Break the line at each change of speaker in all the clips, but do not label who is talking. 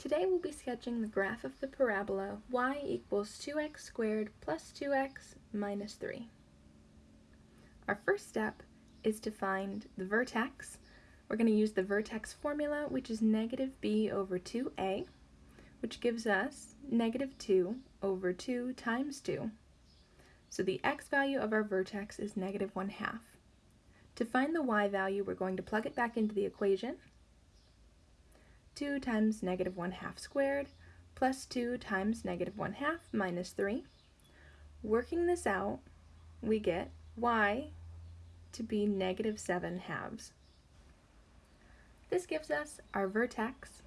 Today we'll be sketching the graph of the parabola y equals 2x squared plus 2x minus 3. Our first step is to find the vertex. We're going to use the vertex formula, which is negative b over 2a, which gives us negative 2 over 2 times 2. So the x value of our vertex is negative 1 half. To find the y value, we're going to plug it back into the equation, 2 times negative 1 half squared plus 2 times negative 1 half minus 3. Working this out, we get y to be negative 7 halves. This gives us our vertex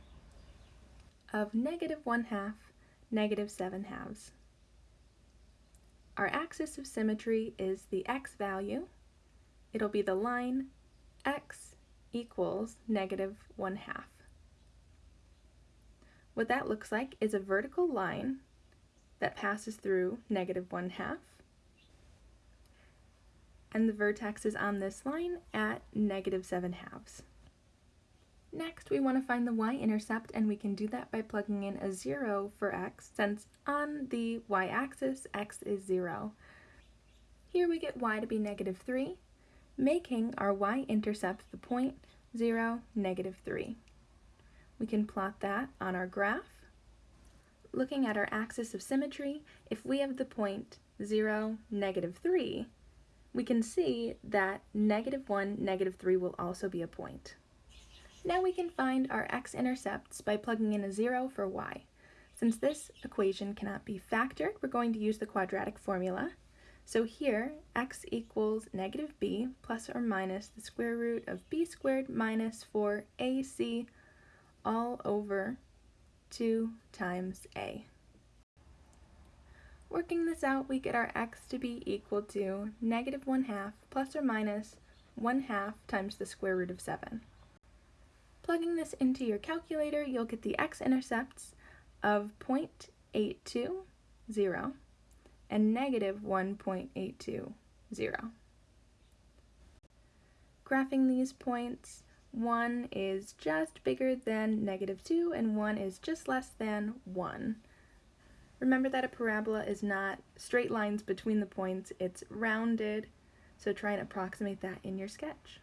of negative 1 half, negative 7 halves. Our axis of symmetry is the x value. It'll be the line x equals negative 1 half. What that looks like is a vertical line that passes through negative 1 half. And the vertex is on this line at negative 7 halves. Next, we want to find the y-intercept, and we can do that by plugging in a 0 for x, since on the y-axis, x is 0. Here we get y to be negative 3, making our y-intercept the point 0, negative 3. We can plot that on our graph. Looking at our axis of symmetry, if we have the point 0, negative 3, we can see that negative 1, negative 3 will also be a point. Now we can find our x-intercepts by plugging in a 0 for y. Since this equation cannot be factored, we're going to use the quadratic formula. So here, x equals negative b plus or minus the square root of b squared minus 4ac all over 2 times a. Working this out, we get our x to be equal to negative 1 half plus or minus 1 half times the square root of 7. Plugging this into your calculator, you'll get the x-intercepts of 0.820 and negative 1.820. Graphing these points, 1 is just bigger than negative 2 and 1 is just less than 1. Remember that a parabola is not straight lines between the points, it's rounded, so try and approximate that in your sketch.